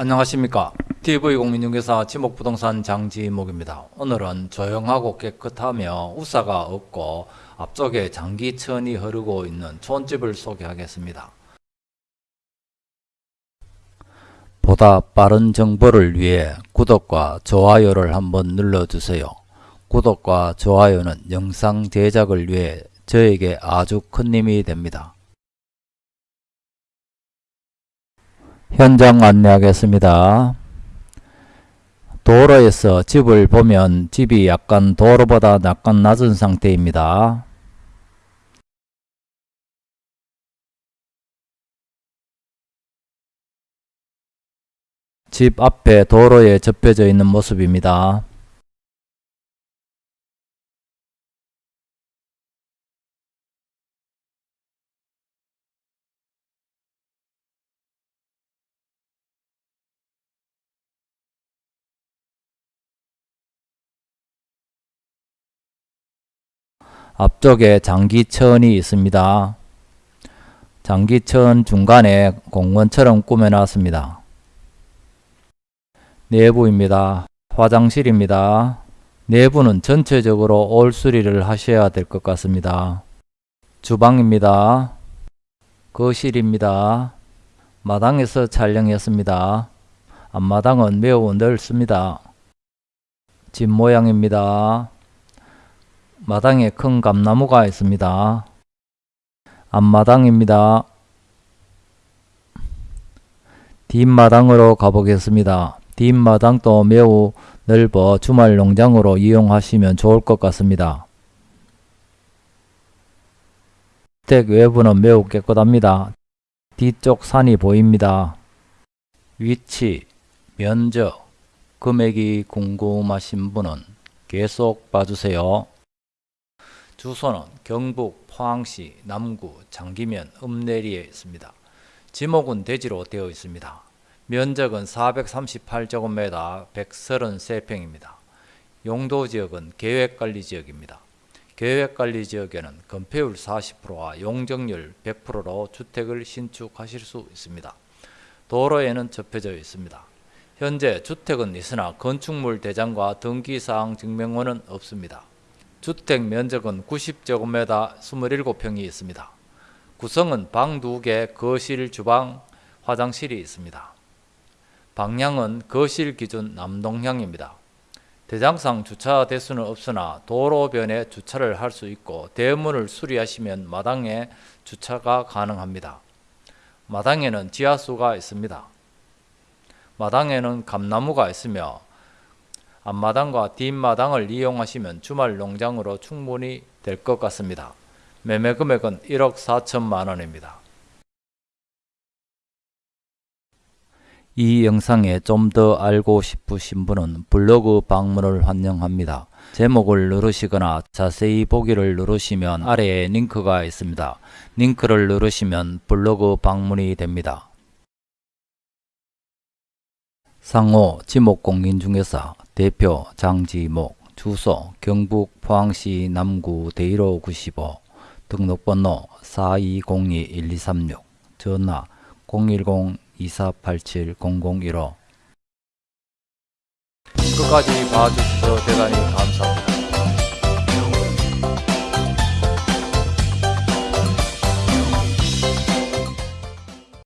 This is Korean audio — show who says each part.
Speaker 1: 안녕하십니까. TV공인중개사 지목부동산 장지목입니다. 오늘은 조용하고 깨끗하며 우사가 없고 앞쪽에 장기천이 흐르고 있는 촌집을 소개하겠습니다. 보다 빠른 정보를 위해 구독과 좋아요를 한번 눌러주세요. 구독과 좋아요는 영상 제작을 위해 저에게 아주 큰 힘이 됩니다 현장 안내하겠습니다. 도로에서 집을 보면 집이 약간 도로보다 약간 낮은 상태입니다. 집 앞에 도로에 접혀져 있는 모습입니다. 앞쪽에 장기천이 있습니다. 장기천 중간에 공원처럼 꾸며놨습니다. 내부입니다. 화장실입니다. 내부는 전체적으로 올 수리를 하셔야 될 것 같습니다. 주방입니다. 거실입니다. 마당에서 촬영했습니다. 앞마당은 매우 넓습니다. 집 모양입니다. 마당에 큰 감나무가 있습니다. 앞마당입니다. 뒷마당으로 가보겠습니다. 뒷마당도 매우 넓어 주말 농장으로 이용하시면 좋을 것 같습니다. 주택 외부는 매우 깨끗합니다. 뒤쪽 산이 보입니다. 위치, 면적, 금액이 궁금하신 분은 계속 봐주세요. 주소는 경북 포항시 남구 장기면 읍내리에 있습니다. 지목은 대지로 되어 있습니다. 면적은 438제곱미터 133평입니다. 용도지역은 계획관리지역입니다. 계획관리지역에는 건폐율 40%와 용적률 100%로 주택을 신축하실 수 있습니다. 도로에는 접혀져 있습니다. 현재 주택은 있으나 건축물 대장과 등기사항 증명원은 없습니다. 주택 면적은 90제곱미터 27평이 있습니다. 구성은 방 2개, 거실, 주방, 화장실이 있습니다. 방향은 거실 기준 남동향입니다. 대장상 주차 대수는 없으나 도로변에 주차를 할 수 있고 대문을 수리하시면 마당에 주차가 가능합니다. 마당에는 지하수가 있습니다. 마당에는 감나무가 있으며 앞마당과 뒷마당을 이용하시면 주말 농장으로 충분히 될 것 같습니다. 매매 금액은 1억 4천만 원입니다. 이 영상에 좀 더 알고 싶으신 분은 블로그 방문을 환영합니다. 제목을 누르시거나 자세히 보기를 누르시면 아래에 링크가 있습니다. 링크를 누르시면 블로그 방문이 됩니다. 상호 지목공인 중개사 대표 장지목 주소 경북 포항시 남구 대일호 95 등록번호 4202-1236 전화 010-2487-0015 끝까지 봐주셔서 대단히 감사합니다.